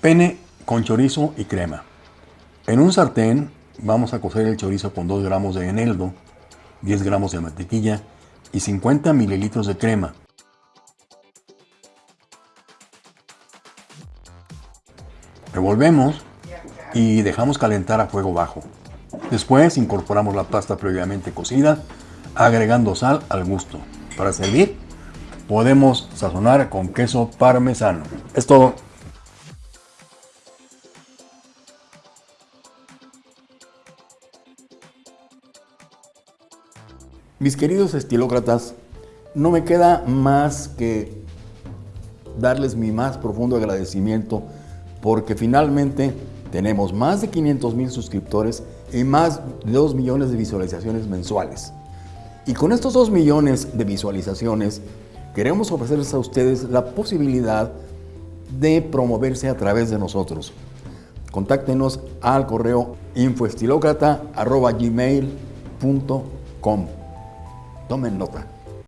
Pene con chorizo y crema. En un sartén vamos a cocer el chorizo con 2 gramos de eneldo, 10 gramos de mantequilla y 50 mililitros de crema. Revolvemos y dejamos calentar a fuego bajo. Después incorporamos la pasta previamente cocida, agregando sal al gusto. Para servir, podemos sazonar con queso parmesano. Es todo. Mis queridos estilócratas, no me queda más que darles mi más profundo agradecimiento porque finalmente tenemos más de 500 mil suscriptores y más de 2 millones de visualizaciones mensuales. Y con estos 2 millones de visualizaciones, queremos ofrecerles a ustedes la posibilidad de promoverse a través de nosotros. Contáctenos al correo infoestilocrata.gmail.com Tomen nota.